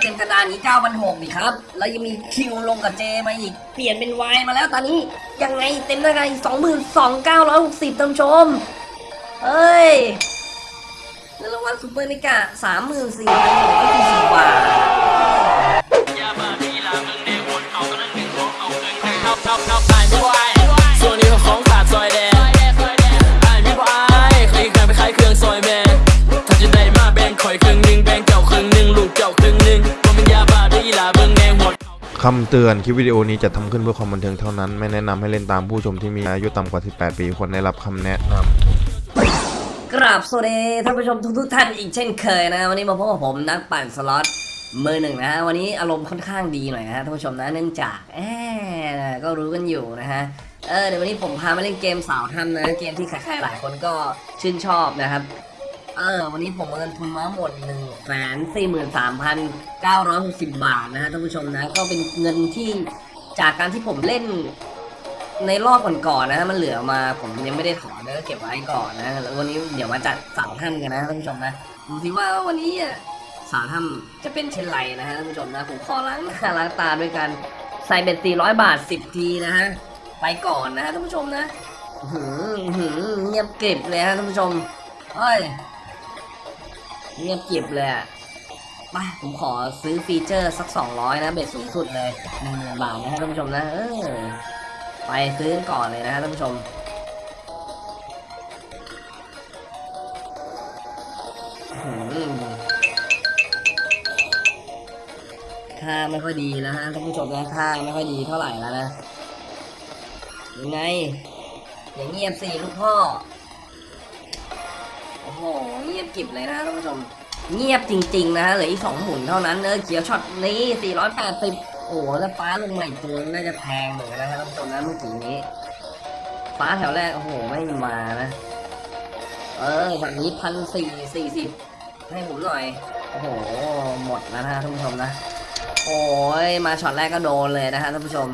เต็มกระดานนี้เก้าพันหกนี่ครับ แล้วยังมีคิวลงกับเจมาอีก เปลี่ยนเป็นวายมาแล้วตอนนี้ยังไงเต็มได้ไง22,960ท่านผู้ชม เฮ้ยเงินรางวัลซูเปอร์นิกะ34,140บาท คำเตือนคลิปวิดีโอนี้จะทำขึ้นเพื่อความบันเทิงเท่านั้น ไม่แนะนำให้เล่นตามผู้ชมที่มีอายุต่ำกว่า 18 ปีควรได้รับคำแนะนำกราบสวัสดีท่านผู้ชมทุกๆท่านอีกเช่นเคยนะวันนี้มาพบกับผมนักปั่นสล็อตมือหนึ่งนะฮะวันนี้อารมณ์ค่อนข้างดีหน่อยนะฮะท่านผู้ชมนะเนื่องจากแอบก็รู้กันอยู่นะฮะเออเดี๋ยววันนี้ผมพามาเล่นเกมสาวถ้ำนะเกมที่ใครๆหลายคนก็ชื่นชอบนะครับ เออวันนี้ผมเงินทุนมาหมดหนึ่งแสนสี่หมื่นสามพันเก้าร้อยหกสิบบาทนะฮะท่านผู้ชมนะ ก็เป็นเงินที่จากการที่ผมเล่นในรอบก่อนๆนะฮะมันเหลือมาผมยังไม่ได้ถอนนะก็เก็บไว้ก่อนนะแล้ววันนี้เดี๋ยวมาจัดสาวถ้ำกันนะท่านผู้ชมนะดูสิว่าวันนี้อะสาวถ้ำจะเป็นเช่นไรนะฮะท่านผู้ชมนะผมขอล้างหน้าล้างตาด้วยกันใส่เบ็ดสี่ร้อยบาทสิบทีนะฮะไปก่อนนะฮะท่านผู้ชมนะอื้อหืออื้อหือเงียบเก็บเลยฮะท่านผู้ชมเฮ้ย เงียบเก็บเลยอะไปผมขอซื้อฟีเจอร์สักสองร้อยนะ เบ็ดสูงสุดเลยหนึ่งหมื่นบาทนะฮะท่านผู้ชมนะ เออ ไปซื้อก่อนเลยนะฮะท่านผู้ชมค่าไม่ค่อยดีแล้วฮะท่านผู้ชมนะค่าไม่ค่อยดีเท่าไหร่แล้วนะ ยังไง อย่างเงียบสิลูกพ่อ โหเงียบกิบเลยนะท่านผู้ชม เงียบจริง ๆ นะเหลืออีกสองหมุนเท่านั้นเนอะเขียวช็อตนี้480โอ้โหแล้วฟ้าลงใหม่ตัวน่าจะแพงเหมือนกันนะท่านผู้ชมนะเมื่อกี้นี้ ฟ้าแถวแรกโอ้โหไม่มานะ เออฝั่งนี้พันสี่สี่สิบให้ผมหน่อยโอ้โหหมดแล้วนะฮะท่านผู้ชมนะโอ้ยมาช็อตแรกก็โดนเลยนะฮะท่านผู้ชม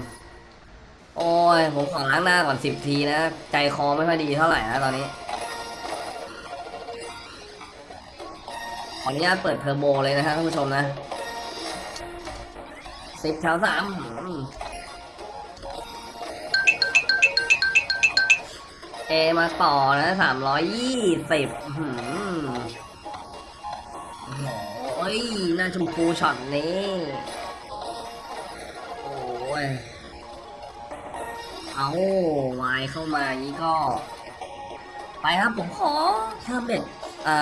โอ้ยผมขอล้างหน้าก่อนสิบทีนะ ใจคอไม่ค่อยดีเท่าไหร่นะตอนนี้ ขออนุญาตเปิดเทอร์โบเลยนะฮะท่านผู้ชมนะสิบแถวสามเอมาต่อนะสามร้อยยี่สิบโอ้ยหน้าชมพูช็อตนี้ โอ้ย เอาวายเข้ามานี้ก็ ไปครับผมขอเพิ่มเบ็ดอ่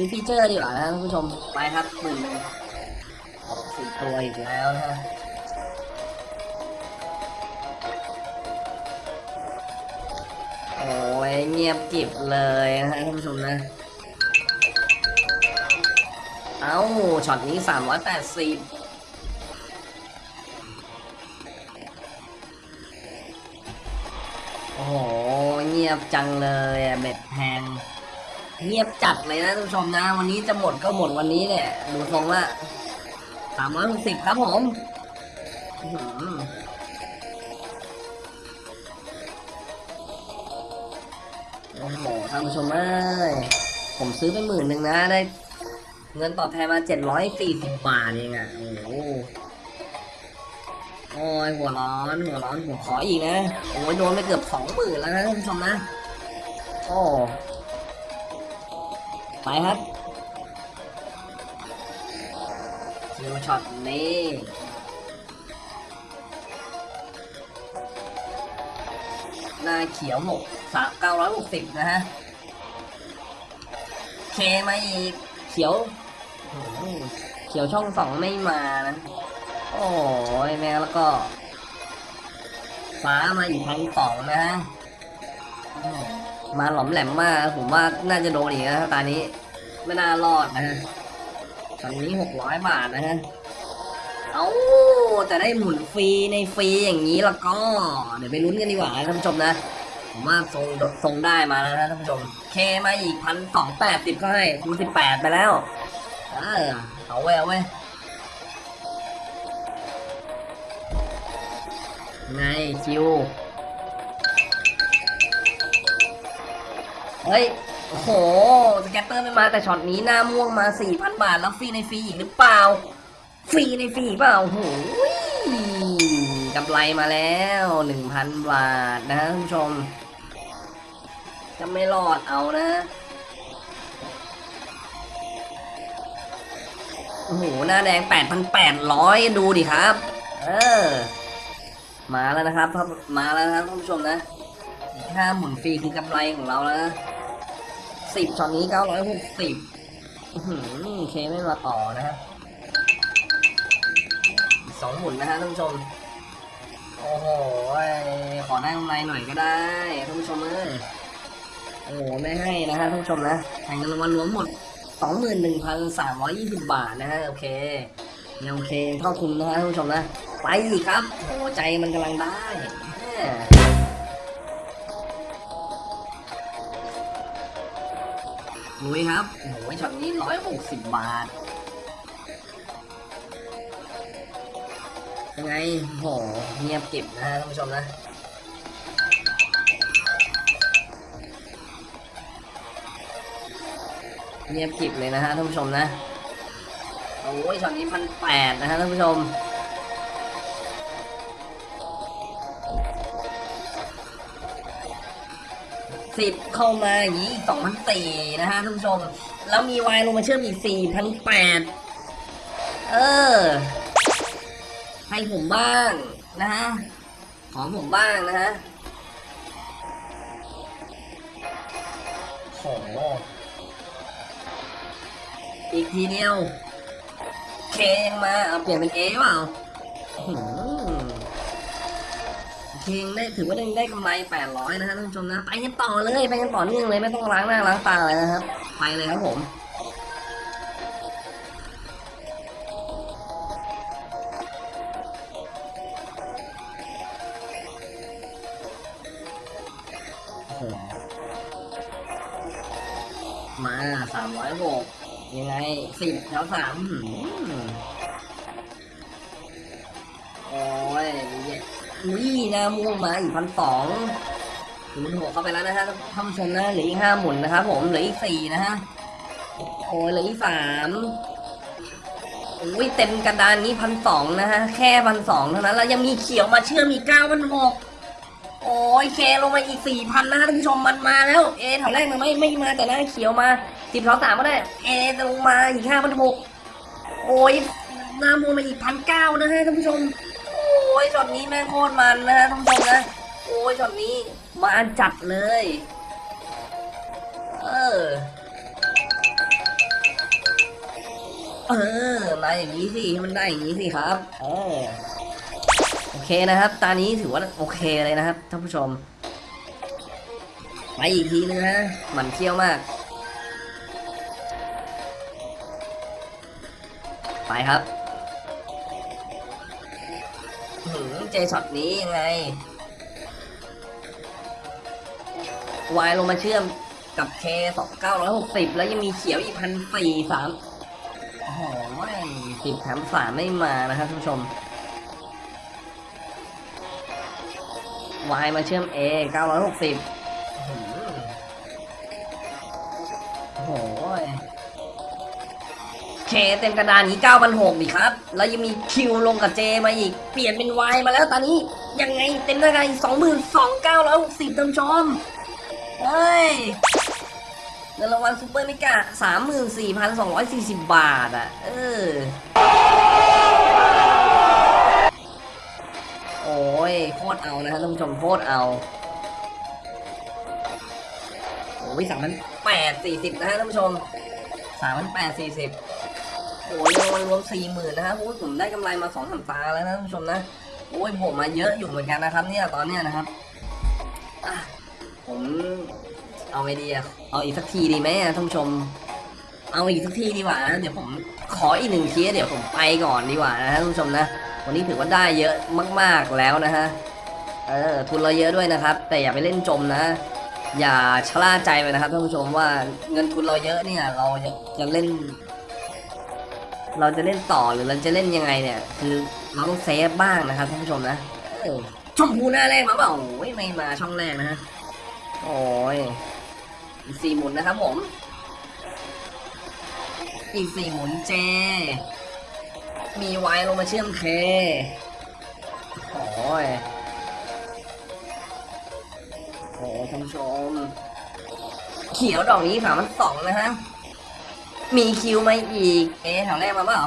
ามีฟีเจอร์ดีกว่านะท่านผู้ชมไปครับหมื่นหนึ่งสี่ตัวอีกแล้วนะฮะโอ้ยเงียบกริบเลยนะฮะท่านผู้ชมนะ เอ้าช็อตนี้สามร้อยแปดสิบโอ้โห เงียบจังเลยอะเบ็ดแพง เงียบจัดเลยนะท่านผู้ชมนะ วันนี้จะหมดก็หมดวันนี้เนี่ยดูทรงละสามร้อยหกสิบครับผมโอ้โหท่านผู้ชมเอ้ยผมซื้อไปหมื่นหนึ่งนะได้ เงินตอบแทนมาเจ็ดร้อยสี่สิบบาทเองอะ โอ้โหโอ้ยหัวร้อนหัวร้อนผมขออีกนะ โอ้ยโดนไปเกือบสองหมื่นแล้วนะท่านผู้ชมนะ โอ้ ไปครับคิวช็อตนี้หน้าเขียวหกสามเก้าร้อยหกสิบนะฮะ เคมาอีก เขียว เขียวช่องสองไม่มานะ โอ้ยแม่แล้วก็ ฟ้ามาอีกพันสองนะฮะ มาหลอมแหลมมากผมว่าน่าจะโดนอีกนะตอนนี้ไม่น่ารอดนะฮะตอนนี้หกร้อยบาทนะฮะเอาแต่ได้หมุนฟรีในฟรีอย่างนี้แล้วก็ เดี๋ยวไปลุ้นกันดีกว่าท่านผู้ชมนะผมว่าทรงทรงได้มาแล้วนะท่านผู้ชม เคมาอีกพันสองแปดสิบก็ให้คูสิบแปดไปแล้วเออเอาไว้เอาไว้ยไงคิว เฮ้ย โอ้โห สแกตเตอร์ไม่มาแต่ช็อตนี้หน้าม่วงมา 4,000 บาท แล้วฟรีในฟรีอีกหรือเปล่า ฟรีในฟรีเปล่า โอ้โหกำไรมาแล้ว 1,000 บาทนะท่านผู้ชม จะไม่รอดเอานะโอ้โห หน้าแดง 8,800 ดูดิครับ เออ มาแล้วนะครับ มาแล้วนะครับท่านผู้ชมนะค่าหมุนฟรีคือกำไรของเราแล้วนะ สิบช็อตนี้960อื้อยหือเคไม่มาต่อนะฮะสองหมุนนะฮะท่านผู้ชม โอ้โห ขอได้กำไรหน่อยก็ได้ท่านผู้ชมเอ้ยโอ้โหไม่ให้นะฮะท่านผู้ชมนะแข่งเงินรางวัลรวมหมด21,320บาทนะฮะโอเคยังโอเคเท่าทุนนะฮะท่านผู้ชมนะ ไปอีกครับ โอ้ใจมันกำลังได้ ลุยครับโอ้โหช็อตนี้160บบาท ยังไงโหเงียบเก็บนะฮะท่านผู้ชมนะเงียบกิบเลยนะฮะท่านผู้ชมนะ โอ้ยช็อตนี้พันแปดนะฮะท่านผู้ชม สิบเข้ามาอย่างนี้สองพันสี่นะฮะท่านผู้ชม แล้วมีวายลงมาเชื่อมอีกสี่พันแปดเออ ให้ผมบ้างนะฮะ ขอผมบ้างนะฮะโหอีกทีเดียว เคยังมาเอาเปลี่ยนเป็นเอเปล่าอื้อหือ เคยังได้ถือว่าได้ได้กำไรแปดร้อยนะฮะท่านผู้ชมนะ ไปกันต่อเลยไปกันต่อเนื่องเลยไม่ต้องล้างหน้าล้างตาเลยนะครับ ไปเลยครับผมมาสามร้อยหกยังไงสิบแถวสามโอ้ย นี่ยอุ้ยนาม่วงมาอีกพันสองถึงหัวเข้าไปแล้วนะฮะท่านผู้ชนะเหลืออีกห้าหมุนนะครับผมเหลืออีกสี่นะฮะโอ้ยเหลืออีกสามอุ้ยเต็มกระดานนี้พันสองนะฮะแค่พันสองเท่านั้นแล้วยังมีเขียวมาเชื่อมอีกเก้าพันหกโอ้ยเคลงมาอีกสี่พันนะท่านผู้ชมมันมาแล้วเอแถวแรกมันไม่ไม่มาแต่หน้าเขียวมาสิบสองสามก็ได้เอลงมาอีกห้าพันหกโอ้ยหน้ามูมาอีกพันเก้านะฮะท่านผู้ชม ยช็อตนี้แม่งโคตรมันนะท่านผู้ชมนะ โอ้ยช็อตนี้มาจัดเลย เออ เออ มาอย่างนี้สิมันได้อย่างนี้สิครับ เออ โอเคนะครับตอนนี้ถือว่าโอเคเลยนะครับท่านผู้ชม ไปอีกทีนึงนะหมันเที่ยวมาก ไปครับ อื้อหือเจช็อตนี้ยังไง วายลงมาเชื่อมกับเคสองเก้าร้อยหกสิบแล้วยังมีเขียวอีกพันสี่สามโอ้โหสิบแถมสามไม่มานะครับท่านผู้ชมวายมาเชื่อม A 960โอ้โห K เต็มกระดานนี้9,600ดิครับ แล้วยังมี Q ลงกับ J มาอีก เปลี่ยนเป็น Y มาแล้วตอนนี้ ยังไงเต็มกระดาน22,960ท่านผู้ชมเฮ้ยเงินรางวัล super mega 34,240 บาทอะ เออ โอ้ยโคตรเอานะฮะท่านผู้ชมโคตรเอาโอ้ยสามพันแปดสี่สิบนะฮะท่านผู้ชมสามพันแปดสี่สิบ โอ้ยรางวัลรวมสี่หมื่นนะฮะโอ้ยผมได้กำไรมาสองสามตาแล้วนะท่านผู้ชมนะโอ้ยผมมาเยอะอยู่เหมือนกันนะครับ เนี่ยตอนเนี้ยนะครับผมเอาไอเดียเอาอีกสักทีดีไหมอะท่านผู้ชม เอาอีกสักทีดีกว่านะเดี๋ยวผมขออีกหนึ่งทีเดี๋ยวผมไปก่อนดีกว่านะฮะท่านผู้ชมนะวันนี้ถือว่าได้เยอะมาก ๆแล้วนะฮะเออทุนเราเยอะด้วยนะครับ แต่อย่าไปเล่นจมนะ อย่าชะล่าใจไปนะครับท่านผู้ชมว่าเงินทุนเราเยอะเนี่ยเราจะจะเล่น เราจะเล่นต่อหรือเราจะเล่นยังไงเนี่ย คือเราต้องเซฟบ้างนะครับท่านผู้ชมนะเออชมพูหน้าแรกมาเปล่าโอ้ยไม่มาช่องแรกนะฮะโอ้ยสี่หมุนนะครับผม อีกสี่หมุนเจ มีไวลงมาเชื่อมเคโอ้ยโอ้ท่านผู้ชม เขียวดอกนี้สามพันสองนะฮะ มีคิวมาอีก เอแถวแรกมาเปล่า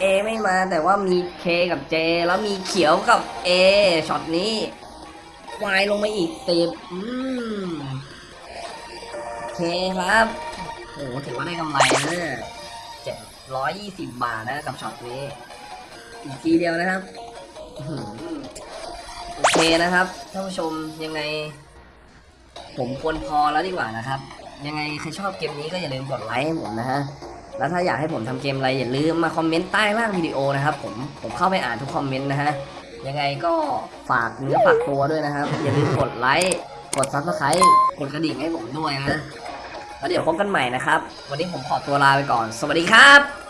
เอไม่มาแต่ว่ามีเคกับเจ แล้วมีเขียวกับเอช็อตนี้วายลงมาอีกสิบอืมเคครับโอ้ถือว่าได้กำไรนะเนี่ยเจ็ดร้อยยี่สิบบาทนะกับช็อตนี้ อีกทีเดียวนะครับโอเคนะครับท่านผู้ชมยังไง ผมควรพอแล้วดีกว่านะครับ ยังไงใครชอบเกมนี้ก็อย่าลืมกดไลค์ให้ผมนะฮะ แล้วถ้าอยากให้ผมทำเกมอะไรอย่าลืมมาคอมเมนต์ใต้ล่างวิดีโอนะครับผม ผมเข้าไปอ่านทุกคอมเมนต์นะฮะ ยังไงก็ฝากเนื้อฝากตัวด้วยนะครับ อย่าลืมกดไลค์ กด subscribe กดกระดิ่งให้ผมด้วยนะ แล้วเดี๋ยวพบกันใหม่นะครับ วันนี้ผมขอตัวลาไปก่อน สวัสดีครับ